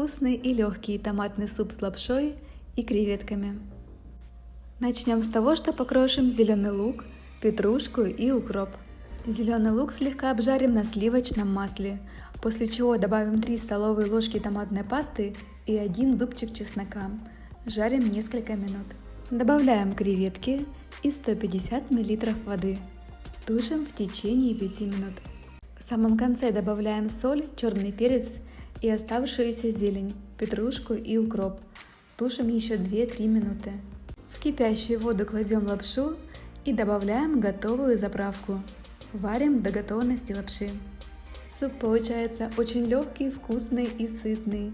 вкусный и легкий томатный суп с лапшой и креветками. Начнем с того, что покрошим зеленый лук, петрушку и укроп. Зеленый лук слегка обжарим на сливочном масле, после чего добавим 3 столовые ложки томатной пасты и 1 зубчик чеснока. Жарим несколько минут. Добавляем креветки и 150 мл воды. Тушим в течение 5 минут. В самом конце добавляем соль, черный перец и оставшуюся зелень, петрушку и укроп. Тушим еще 2-3 минуты. В кипящую воду кладем лапшу и добавляем готовую заправку. Варим до готовности лапши. Суп получается очень легкий, вкусный и сытный.